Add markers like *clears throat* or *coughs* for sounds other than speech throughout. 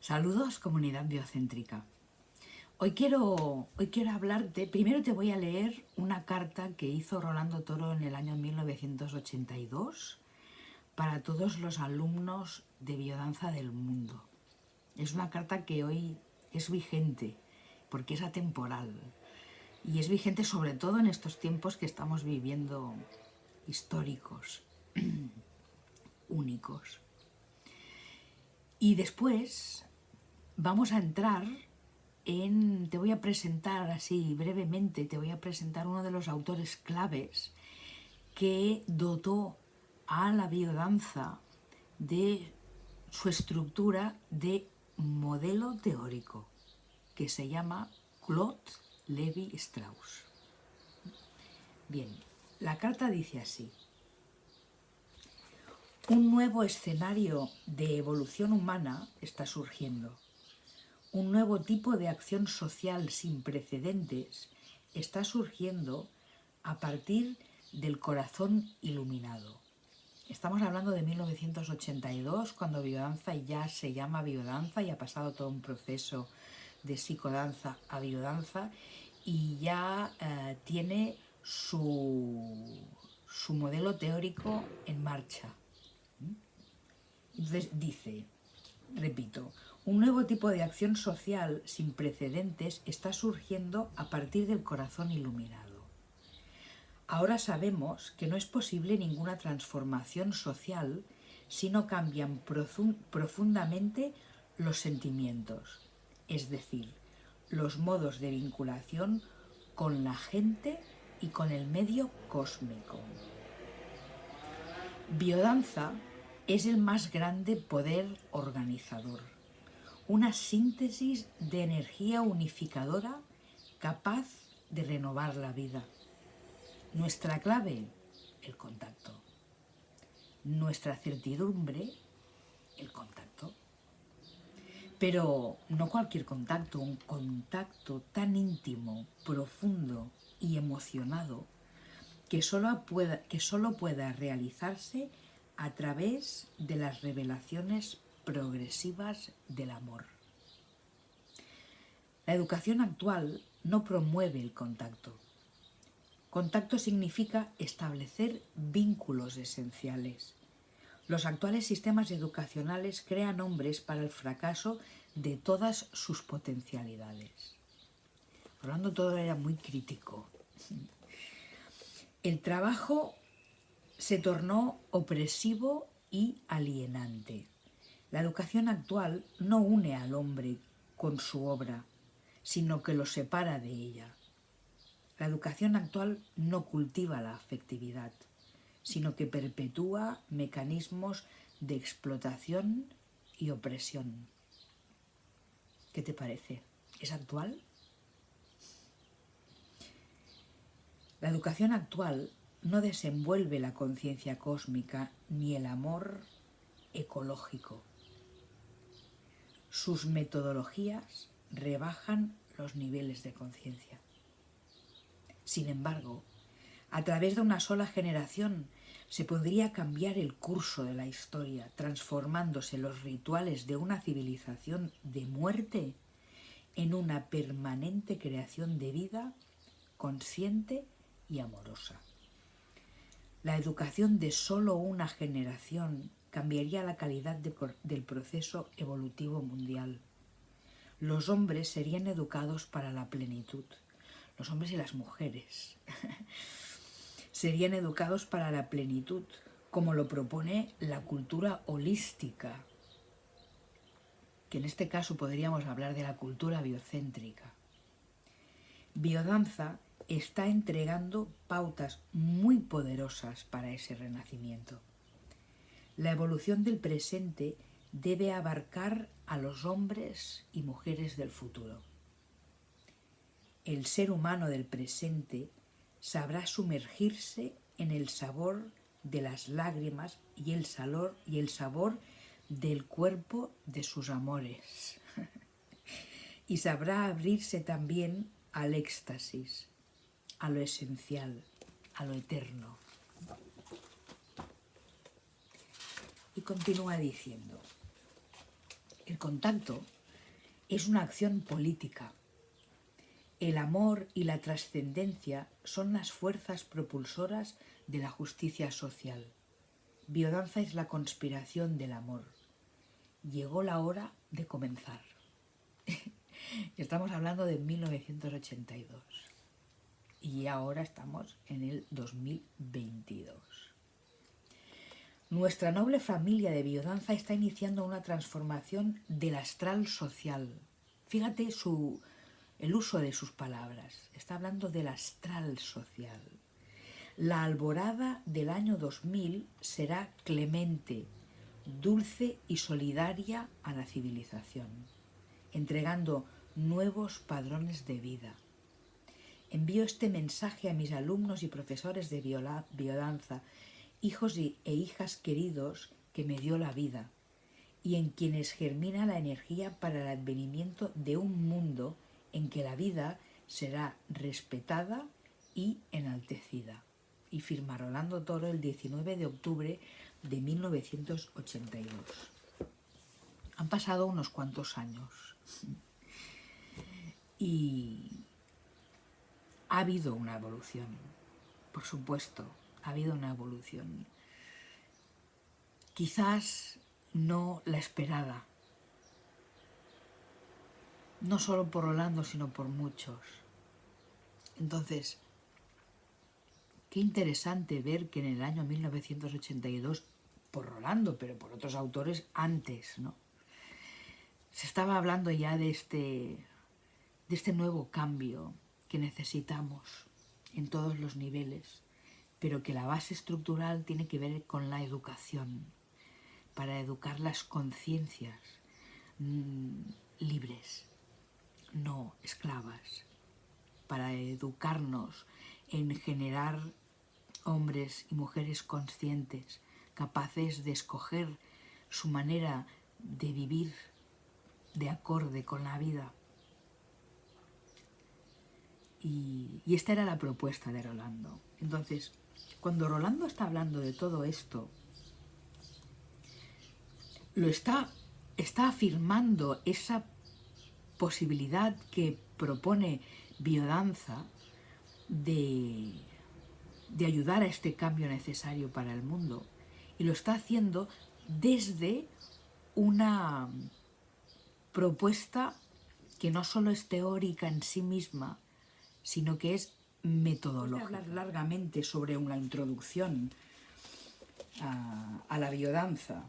Saludos comunidad biocéntrica. Hoy quiero, hoy quiero hablarte, primero te voy a leer una carta que hizo Rolando Toro en el año 1982 para todos los alumnos de biodanza del mundo. Es una carta que hoy es vigente porque es atemporal y es vigente sobre todo en estos tiempos que estamos viviendo históricos, *clears throat* únicos. Y después vamos a entrar en, te voy a presentar así brevemente, te voy a presentar uno de los autores claves que dotó a la biodanza de su estructura de modelo teórico, que se llama Claude Levi Strauss. Bien, la carta dice así. Un nuevo escenario de evolución humana está surgiendo. Un nuevo tipo de acción social sin precedentes está surgiendo a partir del corazón iluminado. Estamos hablando de 1982, cuando biodanza ya se llama biodanza y ha pasado todo un proceso de psicodanza a biodanza y ya eh, tiene su, su modelo teórico en marcha. Entonces dice, repito, un nuevo tipo de acción social sin precedentes está surgiendo a partir del corazón iluminado. Ahora sabemos que no es posible ninguna transformación social si no cambian profundamente los sentimientos, es decir, los modos de vinculación con la gente y con el medio cósmico. Biodanza es el más grande poder organizador, una síntesis de energía unificadora capaz de renovar la vida. Nuestra clave, el contacto. Nuestra certidumbre, el contacto. Pero no cualquier contacto, un contacto tan íntimo, profundo y emocionado que solo pueda, que solo pueda realizarse a través de las revelaciones progresivas del amor. La educación actual no promueve el contacto, Contacto significa establecer vínculos esenciales. Los actuales sistemas educacionales crean hombres para el fracaso de todas sus potencialidades. Hablando todo era muy crítico. El trabajo se tornó opresivo y alienante. La educación actual no une al hombre con su obra, sino que lo separa de ella. La educación actual no cultiva la afectividad, sino que perpetúa mecanismos de explotación y opresión. ¿Qué te parece? ¿Es actual? La educación actual no desenvuelve la conciencia cósmica ni el amor ecológico. Sus metodologías rebajan los niveles de conciencia. Sin embargo, a través de una sola generación se podría cambiar el curso de la historia, transformándose los rituales de una civilización de muerte en una permanente creación de vida consciente y amorosa. La educación de solo una generación cambiaría la calidad del proceso evolutivo mundial. Los hombres serían educados para la plenitud, los hombres y las mujeres, *laughs* serían educados para la plenitud, como lo propone la cultura holística, que en este caso podríamos hablar de la cultura biocéntrica. Biodanza está entregando pautas muy poderosas para ese renacimiento. La evolución del presente debe abarcar a los hombres y mujeres del futuro el ser humano del presente sabrá sumergirse en el sabor de las lágrimas y el, sabor, y el sabor del cuerpo de sus amores. *laughs* y sabrá abrirse también al éxtasis, a lo esencial, a lo eterno. Y continúa diciendo, El contacto es una acción política. El amor y la trascendencia son las fuerzas propulsoras de la justicia social. Biodanza es la conspiración del amor. Llegó la hora de comenzar. *laughs* Estamos hablando de 1982 y ahora estamos en el 2022. Nuestra noble familia de biodanza está iniciando una transformación del astral social. Fíjate el uso de sus palabras. Está hablando del astral social. La alborada del año 2000 será clemente, dulce y solidaria a la civilización, entregando nuevos padrones de vida. Envío este mensaje a mis alumnos y profesores de biodanza, hijos e hijas queridos que me dio la vida, y en quienes germina la energía para el advenimiento de un mundo en que la vida será respetada y enaltecida. Y firma Rolando Toro el 19 de octubre de 1982. Han pasado unos cuantos años y ha habido una evolución, por supuesto, ha habido una evolución. Quizás no la esperada, no solo por Rolando, sino por muchos. Entonces, qué interesante ver que en el año 1982, por Rolando, pero por otros autores antes, ¿no? Se estaba hablando ya de este de este nuevo cambio que necesitamos en todos los niveles, pero que la base estructural tiene que ver con la educación, para educar las conciencias mm, libres, no esclavas, para educarnos en generar hombres y mujeres conscientes, capaces de escoger su manera de vivir de acorde con la vida y, esta era la propuesta de Rolando. Entonces, cuando Rolando está hablando de todo esto, lo está, está afirmando esa posibilidad que propone biodanza de, de ayudar a este cambio necesario para el mundo. Y lo está haciendo desde una propuesta que no solo es teórica en sí misma, sino que es metodológica. Hablar largamente sobre una introducción a, la biodanza,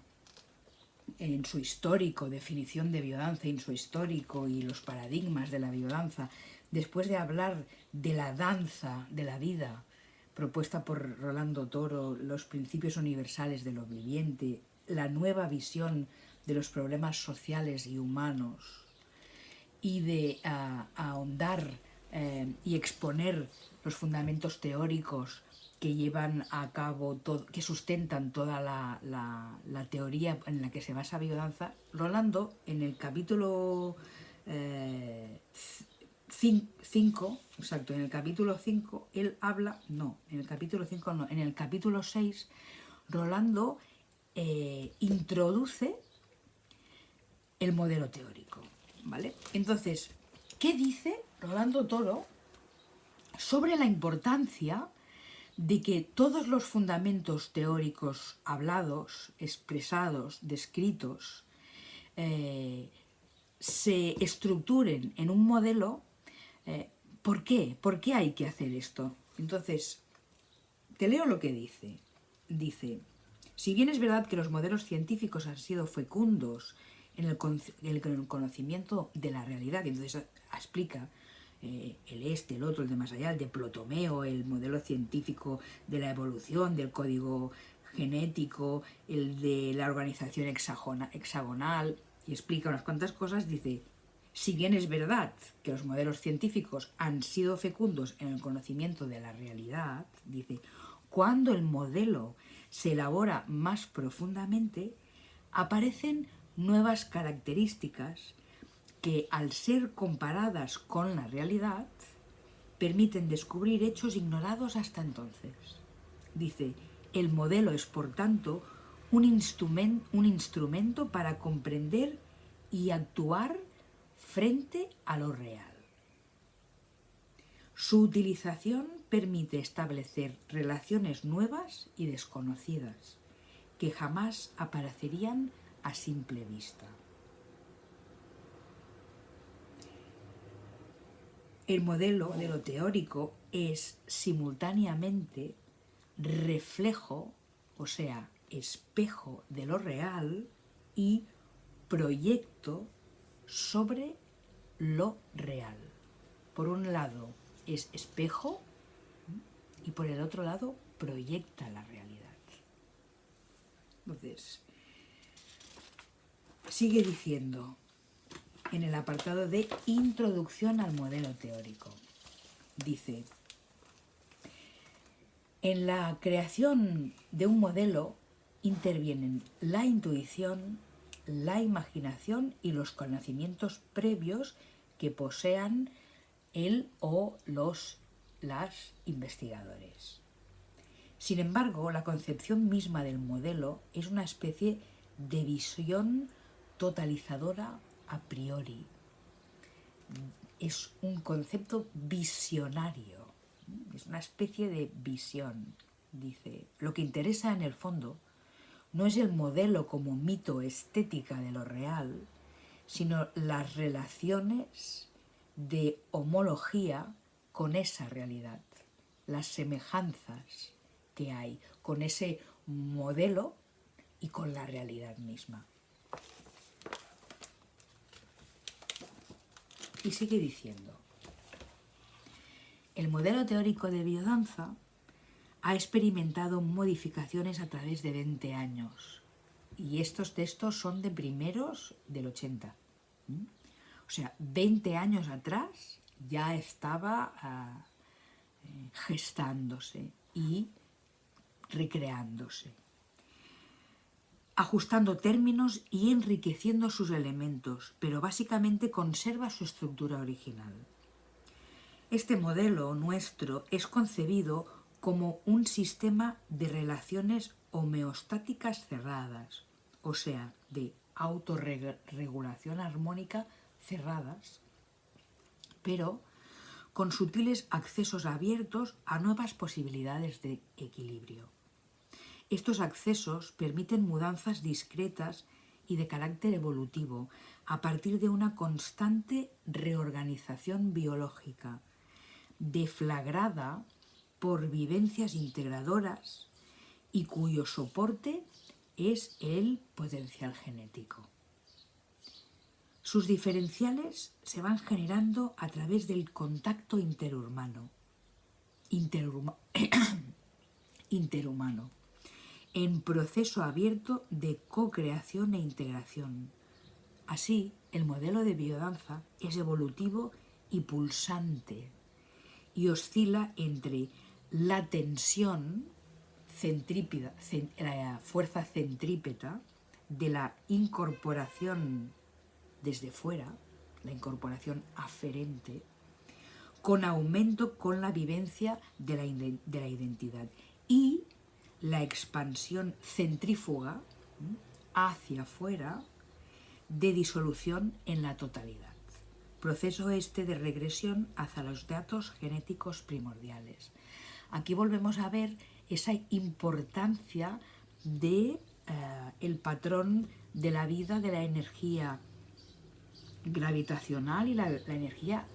en su histórico, definición de biodanza, en su histórico y los paradigmas de la biodanza, después de hablar de la danza de la vida, propuesta por Rolando Toro, los principios universales de lo viviente, la nueva visión de los problemas sociales y humanos, y de ahondar eh, y exponer los fundamentos teóricos que llevan a cabo, que sustentan toda la, la, teoría en la que se basa biodanza, Rolando en el capítulo 5, eh, exacto, en el capítulo 5, él habla, no, en el capítulo 5 no, en el capítulo 6, Rolando eh, introduce el modelo teórico, ¿vale? Entonces, ¿qué dice Rolando Toro sobre la importancia de que todos los fundamentos teóricos hablados, expresados, descritos, eh, se estructuren en un modelo. Eh, ¿Por qué? ¿Por qué hay que hacer esto? Entonces, te leo lo que dice. Dice, si bien es verdad que los modelos científicos han sido fecundos en el, conocimiento de la realidad, entonces explica eh, el este, el otro, el de más allá, el de Plotomeo, el modelo científico de la evolución, del código genético, el de la organización hexagonal, y explica unas cuantas cosas, dice, si bien es verdad que los modelos científicos han sido fecundos en el conocimiento de la realidad, dice, cuando el modelo se elabora más profundamente, aparecen nuevas características que al ser comparadas con la realidad permiten descubrir hechos ignorados hasta entonces. Dice, el modelo es por tanto un, instrumento para comprender y actuar frente a lo real. Su utilización permite establecer relaciones nuevas y desconocidas que jamás aparecerían a simple vista. El modelo de lo teórico es simultáneamente reflejo, o sea, espejo de lo real y proyecto sobre lo real. Por un lado es espejo y por el otro lado proyecta la realidad. Entonces, sigue diciendo en el apartado de introducción al modelo teórico. Dice, en la creación de un modelo intervienen la intuición, la imaginación y los conocimientos previos que posean él o los las investigadores. Sin embargo, la concepción misma del modelo es una especie de visión totalizadora a priori. Es un concepto visionario, es una especie de visión. Dice, lo que interesa en el fondo no es el modelo como mito estética de lo real, sino las relaciones de homología con esa realidad, las semejanzas que hay con ese modelo y con la realidad misma. Y sigue diciendo, el modelo teórico de biodanza ha experimentado modificaciones a través de 20 años. Y estos textos son de primeros del 80. O sea, 20 años atrás ya estaba ah, eh, gestándose y recreándose, ajustando términos y enriqueciendo sus elementos, pero básicamente conserva su estructura original. Este modelo nuestro es concebido como un sistema de relaciones homeostáticas cerradas, o sea, de autorregulación armónica cerradas, pero con sutiles accesos abiertos a nuevas posibilidades de equilibrio. Estos accesos permiten mudanzas discretas y de carácter evolutivo a partir de una constante reorganización biológica, deflagrada por vivencias integradoras y cuyo soporte es el potencial genético. Sus diferenciales se van generando a través del contacto interhumano, *coughs* interhumano en proceso abierto de co-creación e integración. Así, el modelo de biodanza es evolutivo y pulsante y oscila entre la tensión centrípeta, la fuerza centrípeta de la incorporación desde fuera, la incorporación aferente, con aumento con la vivencia de la, de la identidad y la expansión centrífuga hacia afuera de disolución en la totalidad. Proceso este de regresión hacia los datos genéticos primordiales. Aquí volvemos a ver esa importancia de eh, el patrón de la vida de la energía gravitacional y la, energía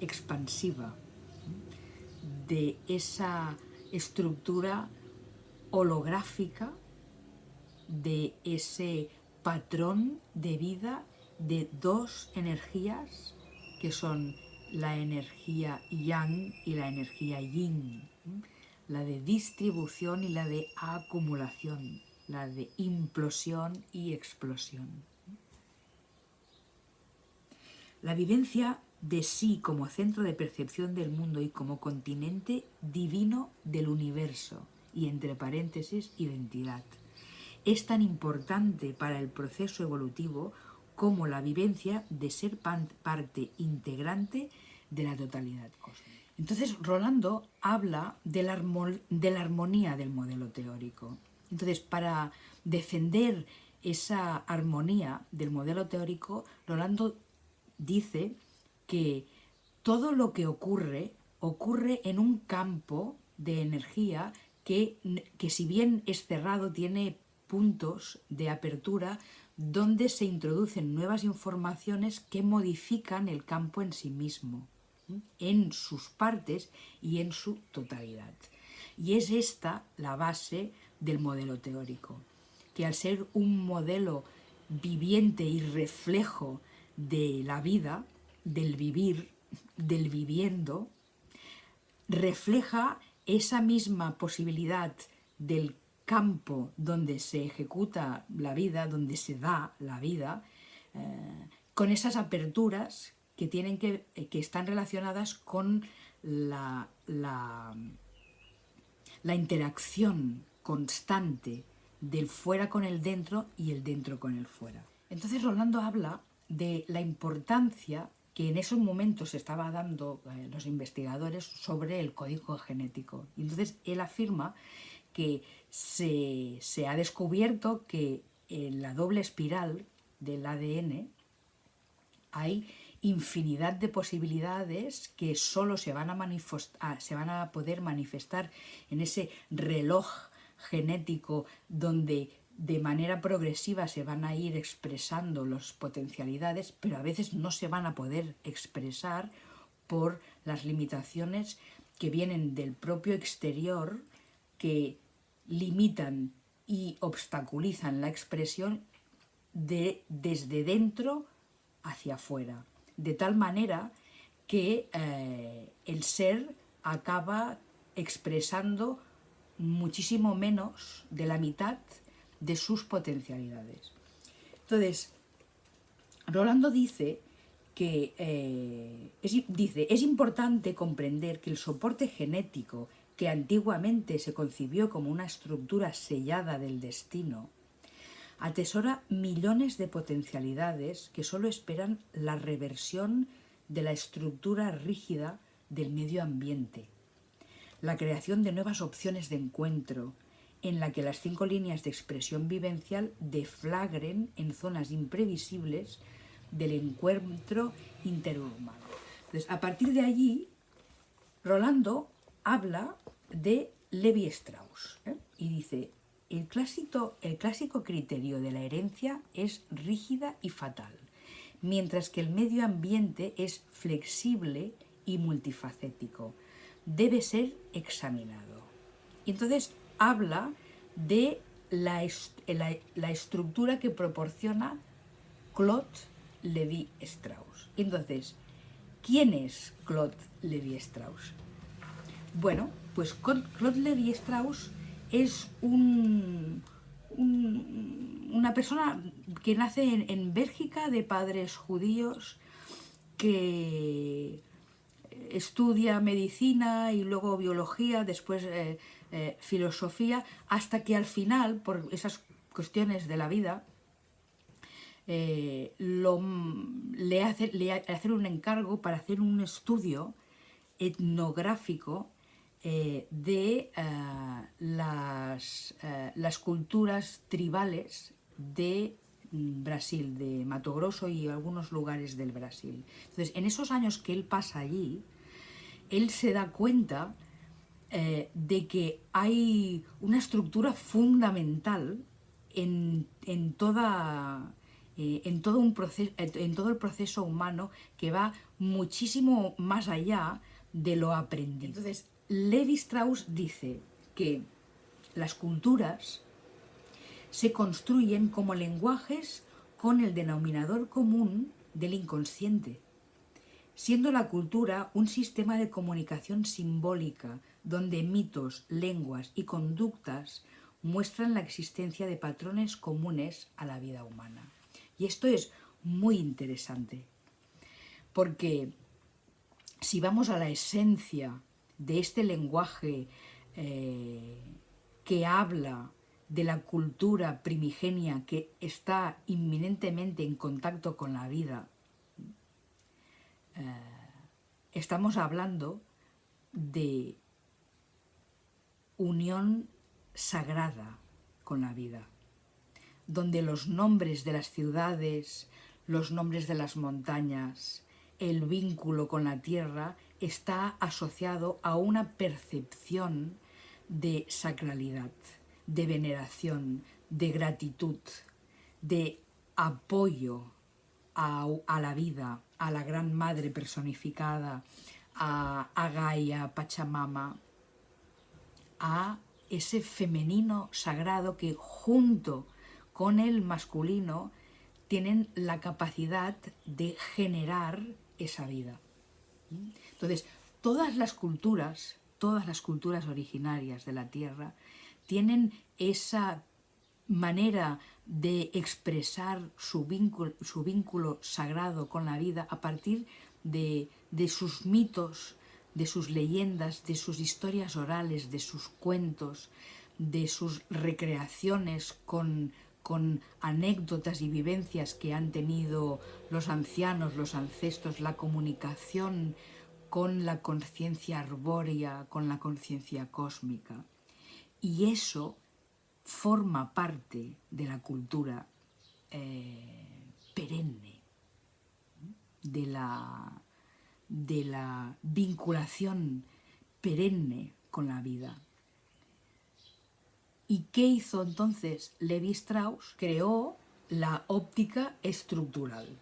expansiva de esa estructura holográfica, de ese patrón de vida de dos energías que son la energía yang y la energía yin, la de distribución y la de acumulación, la de implosión y explosión. La vivencia de sí como centro de percepción del mundo y como continente divino del universo, y entre paréntesis, identidad. Es tan importante para el proceso evolutivo como la vivencia de ser parte integrante de la totalidad cósmica. Entonces, Rolando habla de la, de la armonía del modelo teórico. Entonces, para defender esa armonía del modelo teórico, Rolando dice que todo lo que ocurre ocurre en un campo de energía que, que si bien es cerrado tiene puntos de apertura donde se introducen nuevas informaciones que modifican el campo en sí mismo, en sus partes y en su totalidad. Y es esta la base del modelo teórico, que al ser un modelo viviente y reflejo de la vida, del vivir, del viviendo, refleja esa misma posibilidad del campo donde se ejecuta la vida, donde se da la vida, eh, con esas aperturas que, tienen que, que están relacionadas con la, la interacción constante del fuera con el dentro y el dentro con el fuera. Entonces Rolando habla de la importancia que en esos momentos se estaba dando eh, los investigadores sobre el código genético. Y entonces él afirma que se, se, ha descubierto que en la doble espiral del ADN hay infinidad de posibilidades que solo se van a, ah, se van a poder manifestar en ese reloj genético donde de manera progresiva se van a ir expresando las potencialidades, pero a veces no se van a poder expresar por las limitaciones que vienen del propio exterior que limitan y obstaculizan la expresión de desde dentro hacia afuera, de tal manera que eh, el ser acaba expresando muchísimo menos de la mitad de sus potencialidades. Entonces, Rolando dice que eh, dice, es importante comprender que el soporte genético que antiguamente se concibió como una estructura sellada del destino, atesora millones de potencialidades que solo esperan la reversión de la estructura rígida del medio ambiente, la creación de nuevas opciones de encuentro, en la que las cinco líneas de expresión vivencial deflagren en zonas imprevisibles del encuentro interhumano. Entonces, a partir de allí, Rolando habla de Levi Strauss ¿eh? y dice, el clásico, el clásico criterio de la herencia es rígida y fatal, mientras que el medio ambiente es flexible y multifacético. Debe ser examinado. Y entonces habla de la, la, estructura que proporciona Claude Levi-Strauss. Entonces, ¿quién es Claude Levi-Strauss? Bueno, pues Claude Levi-Strauss es un, una persona que nace en, Bélgica de padres judíos que estudia medicina y luego biología, después eh, eh, filosofía, hasta que al final, por esas cuestiones de la vida, eh, le, hace, le hacer un encargo para hacer un estudio etnográfico eh, de las, las culturas tribales de Brasil, de Mato Grosso y algunos lugares del Brasil. Entonces, en esos años que él pasa allí, él se da cuenta eh, de que hay una estructura fundamental en, toda, eh, en, todo un proceso, en todo el proceso humano que va muchísimo más allá de lo aprendido. Entonces, Levi Strauss dice que las culturas se construyen como lenguajes con el denominador común del inconsciente, siendo la cultura un sistema de comunicación simbólica donde mitos, lenguas y conductas muestran la existencia de patrones comunes a la vida humana. Y esto es muy interesante, porque si vamos a la esencia de este lenguaje eh, que habla de la cultura primigenia que está inminentemente en contacto con la vida, eh, estamos hablando de unión sagrada con la vida. donde los nombres de las ciudades, los nombres de las montañas, el vínculo con la tierra está asociado a una percepción de sacralidad, de veneración, de gratitud, de apoyo a, la vida, a la gran madre personificada, a, a Gaia, Pachamama, a ese femenino sagrado que junto con el masculino tienen la capacidad de generar esa vida. Entonces, todas las culturas, todas las culturas originarias de la Tierra tienen esa manera de expresar su vínculo, su vínculo sagrado con la vida a partir de, de sus mitos, de sus leyendas, de sus historias orales, de sus cuentos, de sus recreaciones con, con anécdotas y vivencias que han tenido los ancianos, los ancestros, la comunicación con la conciencia arbórea, con la conciencia cósmica. Y eso forma parte de la cultura eh, perenne, de la, de la vinculación perenne con la vida. ¿Y qué hizo entonces Levi Strauss? Creó la óptica estructural.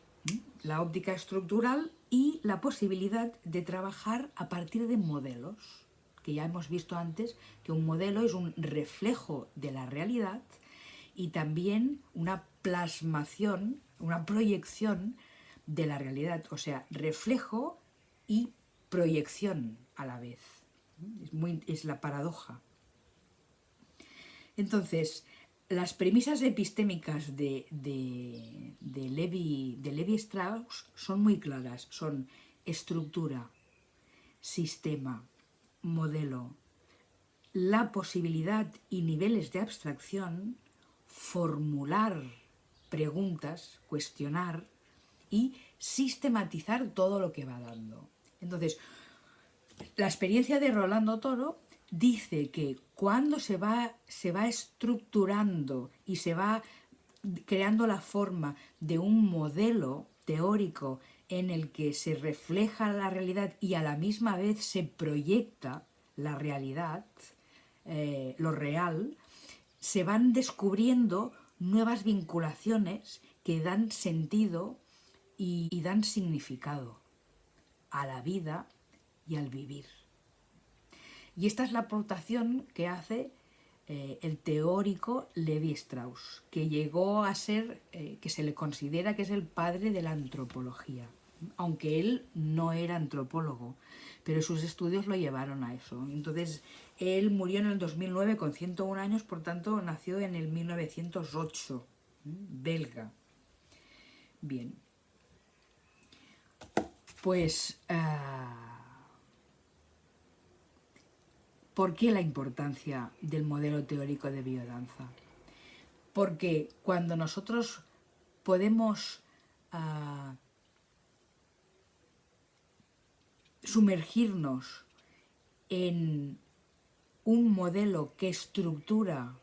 La óptica estructural y la posibilidad de trabajar a partir de modelos, que ya hemos visto antes que un modelo es un reflejo de la realidad y también una plasmación, una proyección de la realidad, o sea, reflejo y proyección a la vez. Es, muy, es la paradoja. Entonces, las premisas epistémicas de, de, de, Levi, de Levi Strauss son muy claras. Son estructura, sistema, modelo, la posibilidad y niveles de abstracción, formular preguntas, cuestionar y sistematizar todo lo que va dando. Entonces, la experiencia de Rolando Toro dice que cuando se va, se va estructurando y se va creando la forma de un modelo teórico en el que se refleja la realidad y a la misma vez se proyecta la realidad, eh, lo real, se van descubriendo nuevas vinculaciones que dan sentido y dan significado a la vida y al vivir. Y esta es la aportación que hace eh, el teórico Levi Strauss, que llegó a ser, eh, que se le considera que es el padre de la antropología, aunque él no era antropólogo, pero sus estudios lo llevaron a eso. Entonces, él murió en el 2009 con 101 años, por tanto, nació en el 1908, belga. Bien. Pues... Ah, ¿Por qué la importancia del modelo teórico de biodanza? Porque cuando nosotros podemos ah, sumergirnos en un modelo que estructura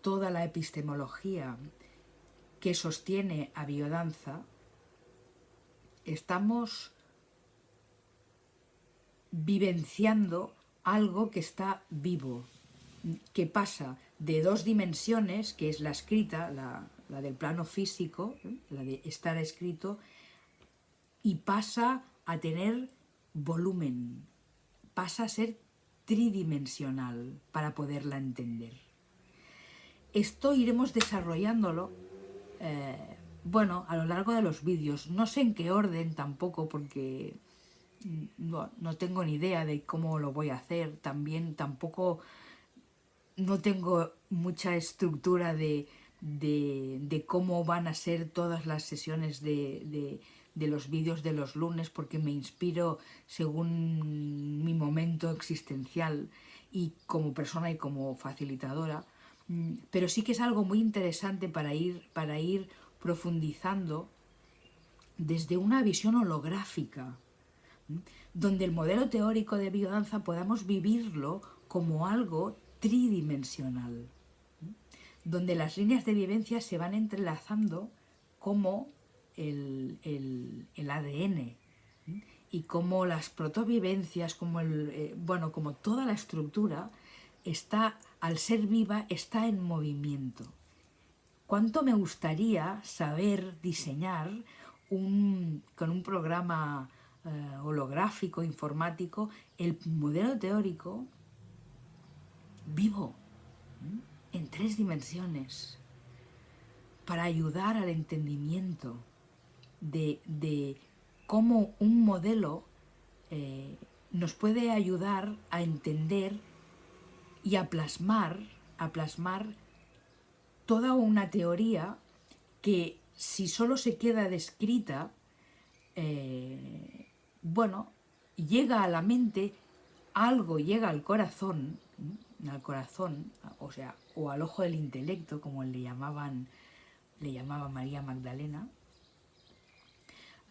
toda la epistemología que sostiene a biodanza, estamos vivenciando algo que está vivo, que pasa de dos dimensiones, que es la escrita, la, del plano físico, la de estar escrito, y pasa a tener volumen, pasa a ser tridimensional para poderla entender. Esto iremos desarrollándolo, eh, bueno, a lo largo de los vídeos, no sé en qué orden tampoco, porque no, tengo ni idea de cómo lo voy a hacer, también tampoco no tengo mucha estructura de, de, cómo van a ser todas las sesiones de, los vídeos de los lunes porque me inspiro según mi momento existencial y como persona y como facilitadora, mm, pero sí que es algo muy interesante para ir, para ir profundizando desde una visión holográfica, donde el modelo teórico de biodanza podamos vivirlo como algo tridimensional. donde las líneas de vivencia se van entrelazando como el, ADN y como las protovivencias, como el, eh, bueno, como toda la estructura está, al ser viva, está en movimiento. ¿Cuánto me gustaría saber diseñar un, con un programa eh, holográfico, informático, el modelo teórico vivo, en tres dimensiones, para ayudar al entendimiento de, cómo un modelo eh, nos puede ayudar a entender y a plasmar, a plasmar toda una teoría que si solo se queda descrita, eh, bueno, llega a la mente, algo llega al corazón, al corazón, o sea, o al ojo del intelecto, como le llamaban, le llamaba María Magdalena.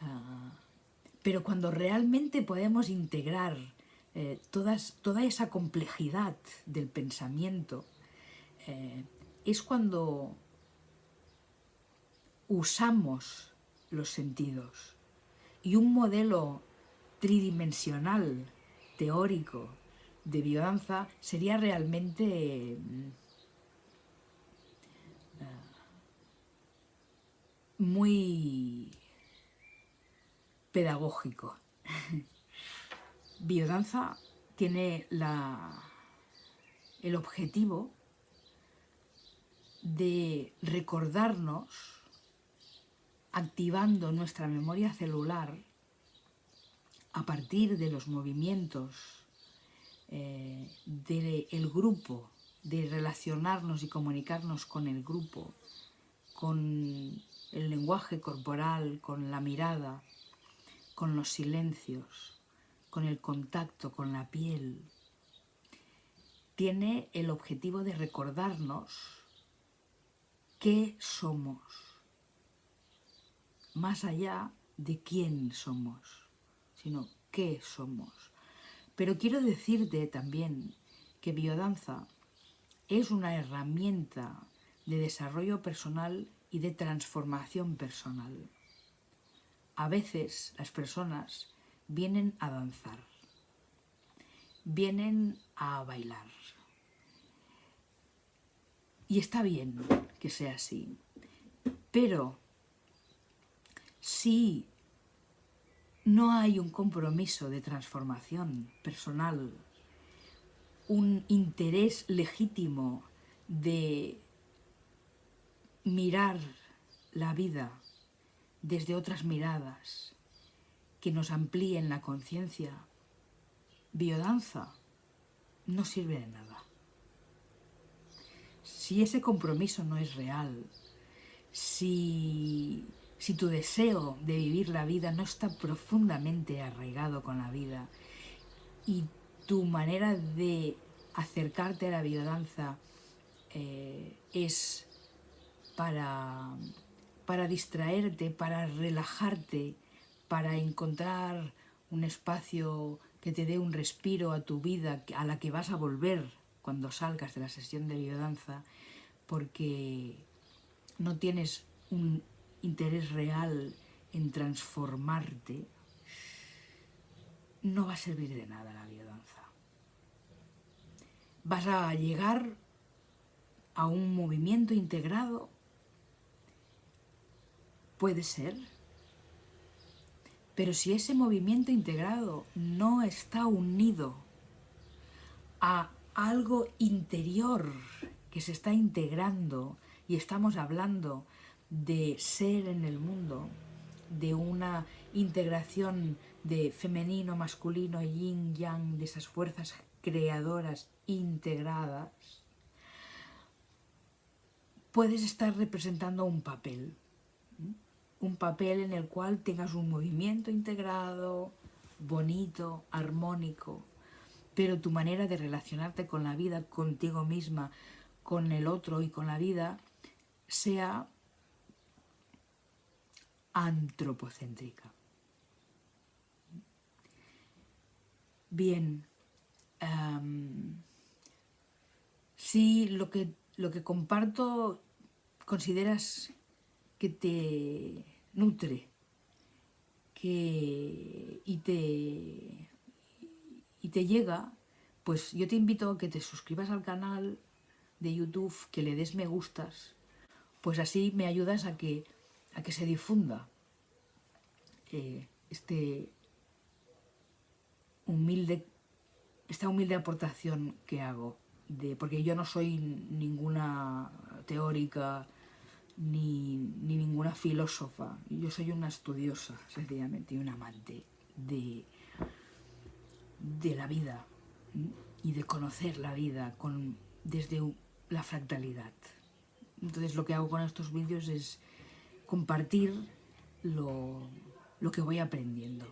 Ah, pero cuando realmente podemos integrar eh, toda esa complejidad del pensamiento, eh, es cuando usamos los sentidos. Y un modelo tridimensional, teórico, de biodanza sería realmente eh, muy pedagógico. Biodanza tiene el objetivo de recordarnos, activando nuestra memoria celular, a partir de los movimientos eh, del grupo, de relacionarnos y comunicarnos con el grupo, con el lenguaje corporal, con la mirada, con los silencios, con el contacto con la piel, tiene el objetivo de recordarnos qué somos, más allá de quién somos, sino qué somos. Pero quiero decirte también que biodanza es una herramienta de desarrollo personal y de transformación personal. A veces las personas vienen a danzar, vienen a bailar. Y está bien que sea así, pero si no hay un compromiso de transformación personal, un interés legítimo de mirar la vida desde otras miradas que nos amplíen la conciencia. Biodanza no sirve de nada. Si ese compromiso no es real, si si tu deseo de vivir la vida no está profundamente arraigado con la vida y tu manera de acercarte a la biodanza eh, es para, para distraerte, para relajarte, para encontrar un espacio que te dé un respiro a tu vida, a la que vas a volver cuando salgas de la sesión de biodanza, porque no tienes un interés real en transformarte, no va a servir de nada la biodanza. Vas a llegar a un movimiento integrado, puede ser, pero si ese movimiento integrado no está unido a algo interior que se está integrando y estamos hablando de ser en el mundo, de una integración de femenino, masculino, yin, yang, de esas fuerzas creadoras integradas, puedes estar representando un papel, un papel en el cual tengas un movimiento integrado, bonito, armónico, pero tu manera de relacionarte con la vida, contigo misma, con el otro y con la vida, sea antropocéntrica. Bien, si lo que, lo que comparto consideras que te nutre que, y, te, y te llega, pues yo te invito a que te suscribas al canal de YouTube, que le des me gustas, pues así me ayudas a que, a que se difunda eh, este humilde, esta humilde aportación que hago, de, porque yo no soy ninguna teórica ni, ninguna filósofa, yo soy una estudiosa, sencillamente, y un amante de, de la vida y de conocer la vida con, desde la fractalidad. Entonces lo que hago con estos vídeos es compartir lo, lo que voy aprendiendo.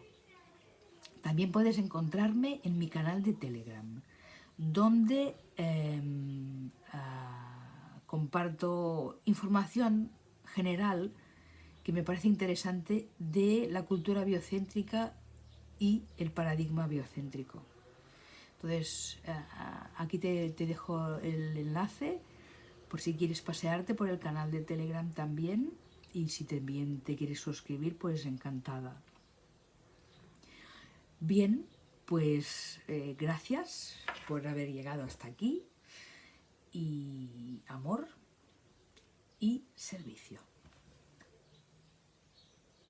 También puedes encontrarme en mi canal de Telegram, donde em, ah, comparto información general que me parece interesante de la cultura biocéntrica y el paradigma biocéntrico. Entonces, ah, aquí te, te dejo el enlace por si quieres pasearte por el canal de Telegram también y si también te quieres suscribir, pues encantada. Bien, pues eh, gracias por haber llegado hasta aquí y amor y servicio.